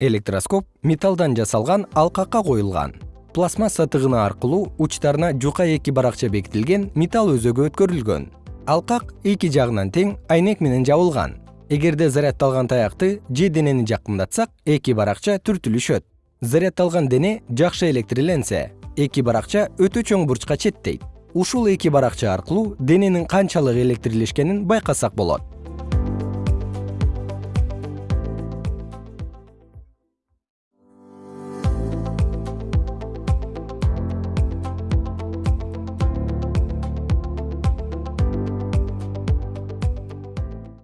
электроскоп металлдан жасалган алкакка коюлган. Пластмасса тыгыны аркылуу учтарына жука эки баракча бекитилген металл өзөгү өткөрүлгөн. Алкак эки жагынан тең айнек менен жабылган. Эгерде зарядталган таякты же денени жакындатсак эки баракча түртүлүшөт. Зарядталган дене жакшы электрленсе эки баракча өтө чоң бурчка четтейт. Ушул эки баракча аркылуу дененин канчалык электрлешкенин байкасак болот.